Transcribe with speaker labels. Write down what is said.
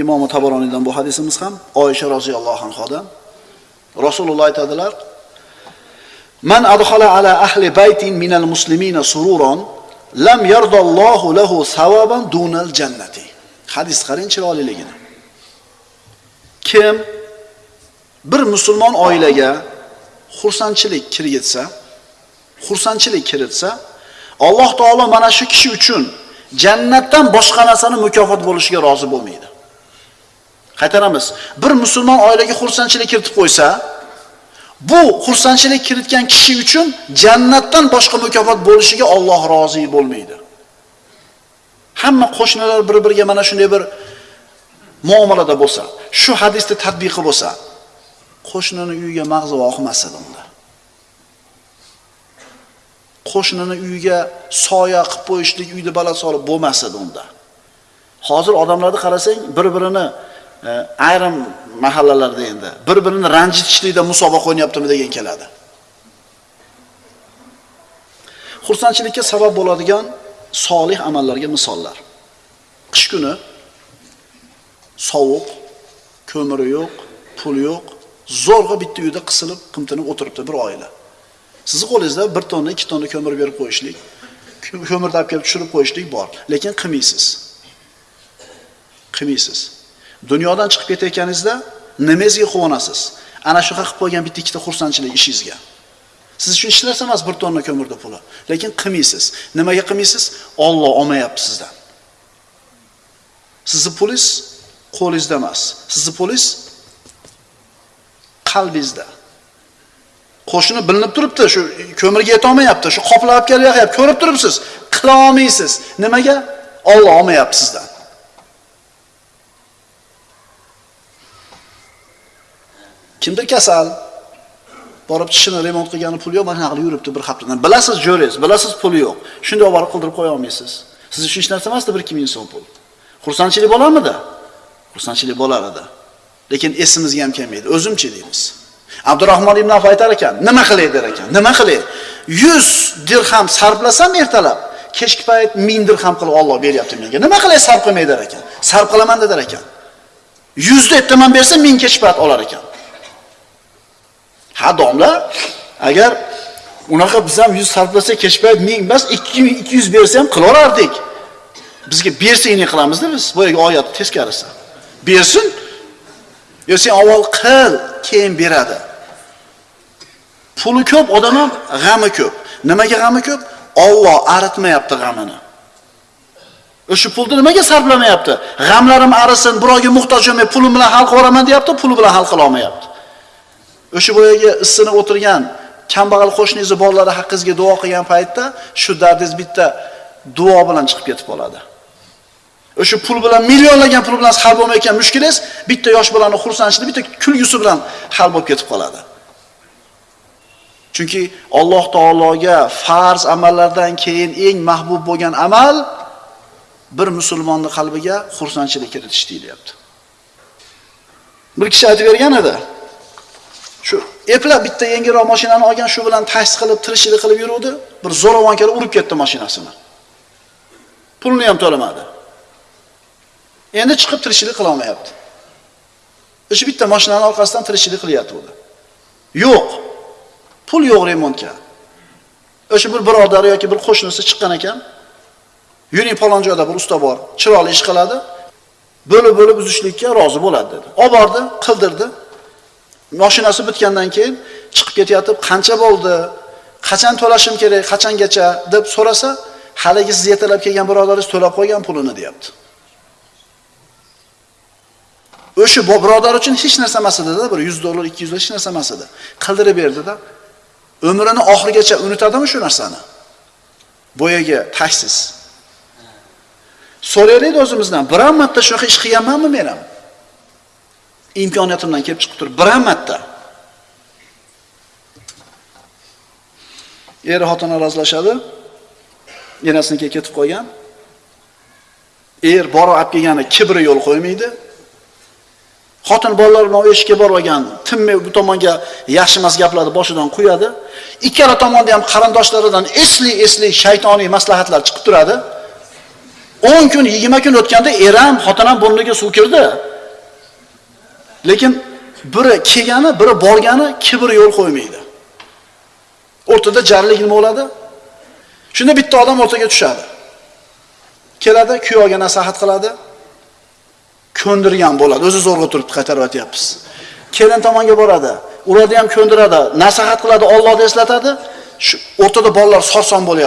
Speaker 1: Imom Tabaroniydan bu hadisimiz ham Oysha roziyallohu anhodan Rasululloh aytadilar: "Man adkhala ala ahli baytin minal muslimina sururan lam yardallohu lahu sawaban dunal jannati." Hadis qarang chiroyliligini. Kim bir musulmon oilaga xursandchilik kirgitsa, xursandchilik kiritsa, Alloh taolo mana shu kishi uchun jannatdan boshqa narsani mukofot bo'lishiga rozi bo'lmaydi. Qaytaramiz. Bir musulmon oilaga xursandchilik kiritib qo'ysa, bu xursandchilik kiritgan kishi uchun jannatdan boshqa mukofot bo'lishiga Alloh rozi bo'lmaydi. Hamma qo'shnilar bir-biriga mana shunday bir muomalada bo'lsa, shu hadisni tatbiqi bo'lsa, qo'shnini uyiga mag'zi oqmas edi unda. Qo'shnini uyiga soya qilib qo'yishlik, uyda baland solib bo'lmas edi unda. Hozir odamlarni qarasang, bir-birini ayrim mahallalarda endi bir-birini ranjitishlikda musobaqa o'ynayaptimi degan keladi. Xursandchilikka sabab bo'ladigan solih amallarga misollar. Qish kuni sovuq, ko'miri yo'q, pul yo'q, zo'rg'a bitta uyda qisilib, qimtinib o'tiribdi bir oila. Sizni qo'lingizda bir tonna, ikki tonna ko'mir berib qo'yishlik, ko'mirni olib kelib tushirib qo'yishlik bor, lekin qilmaysiz. Qilmaysiz. Dunyodan chiqib ketayotganingizda nimangizga quvonasiz? Ana shu qilib qo'ygan bitta ikkita xursandchilik ishingizga. Siz uchun hech narsa emas bir tonna ko'mirda puli, lekin qilmaysiz. Nimaga qilmaysiz? Alloh olmayapti sizdan. Sizni pulingiz qo'lingizda emas. Sizni pulingiz qalbingizda. Qo'shni bilinib turibdi, shu ko'mirga yeta olmayapti, shu qoplab kelyapti, ko'rib turibsiz, qila olmaysiz. Nimaga? Alloh olmayapti sizdan. Kimdir kasal, borib tishini remont qilgani pul yo'q, mana haqli yuribdi bir haftadan. Bilasiz, jo'rangiz, bilasiz puli yo'q. Shunday olib borib qildirib qo'ya olmaysiz. Siz uchun hech narsa emasdi 1 ming so'm pul. Xursandchilik bo'larmidi? Xursandchilik bo'lar edi. Lekin esimizga ham kelmaydi. O'zimchi deymiz. Abdurahmon ibn Af aytar ekan, nima qilay der ekan? Nima qilay? 100 dirham sarflasam ertalab, kechki payt 1000 dirham qilib Alloh beryapti menga. Nima qilay sarf qilmay der ekan? Sarf qilaman der ekan. 100 deb bersa 1000 kechki payt olar ekan. Ha domla, agar unaqa biz ham 100 sarflasa kechpayt 1000 emas, 2200 bersa ham qilaverardik. Bizga bersangni qilamiz-da biz. Boyaga oyat teskarisi. Bersin, Yo sen avval qil, keyin beradi. Puli ko'p, odam ham g'ami ko'p. Nimaga g'ami ko'p? Alloh aritmayapti g'amini. O'sha pulni nimaga sarflamayapti? G'amlarim arisin, birovga muhtoj bo'lmay, pulim bilan hal qilaman deyapti, puli bilan hal qila olmayapti. O'sha boyaga issinib o'tirgan kambag'al qo'shningizni bolalari haqqingizga duo qilgan paytda shu dardingiz bitta duo bilan chiqib ketib qoladi. O'sha pul bilan millionlagan pul bilan hal bo'lmayotgan mushkulingiz bitta yosh bolani xursandchiligi, bitta kulgusi bilan hal bo'lib ketib qoladi. Chunki Alloh taologa farz amallardan keyin eng mahbub bo'lgan amal bir musulmonning qalbiga xursandchilik kiritish deyilyapti. Bir kishi aytib bergan edi. Shu eplab bitta yengilroq mashinani olgan, shu bilan taksi qilib, tirishchilik qilib yuruvdi. Bir zo'ravon kelib urib ketdi mashinasini. Pulni ham to'lamadi. Endi chiqib tirikchilik qila olmayapti. O'sha bitta mashinani orqasidan tirikchilik qilyapti u. Yo'q. Pul yo'q remontga. O'sha bir birodari yoki bir qo'shnisi chiqqan ekan. Yuring falon joyda bir usta bor, chiroyli ish qiladi. Bo'lib-bo'lib uzishlikka rozi bo'ladi dedi. Olib bordi, qildirdi. Mashinasi bitgandan keyin chiqib ketayotib, qancha bo'ldi? Qachon to'lashim kerak? Qachongacha deb so'rasa, haligi siz yetalab kelgan birodaringiz to'lab qo'ygan pulini deyapti. O'sha birodar uchun hech narsa emas edi-da, bir 100 dollar, 200 dollar hech narsa emas edi. Qildirib berdi-da. Umrini oxirigacha unutadimi shu narsani? Boyaga tashsiz. So'raylik o'zimizdan, biron marta shunaqa ish qilganmanmi men ham? Imkoniyatimdan kelib chiqib turib, biron marta. Er xotin razlashadi. Enasinikiga ketib qo'ygan. Er borib olib kelgani kibri yo'l qo'ymaydi. Xotin bolalar bilan eshikka borib olgan, tinmay bu tomonga yaxshi emas gaplarni boshidan qo'yadi. Ikkala tomonda ham qarindoshlaridan esli-esli shaytoniy maslahatlar chiqib turadi. 10 kun, 20 kun o'tganda er ham xotin ham burniga suv kirdi. Lekin biri kelgani, biri borgani kibr yo'l qo'ymaydi. O'rtada jarlik nima bo'ladi? Shunda bitta odam o'rtaga tushadi. Keladi, kuyovga nasihat qiladi. Ko'ndirgan bo'ladi. O'zi zo'rg'a turibdi, qaytaryapmiz. Kelin tomonga boradi. Ularni ham ko'ndiradi, nasihat qiladi, Allohni eslatadi. Shu o'rtada bolalar sarson bo'lyapti.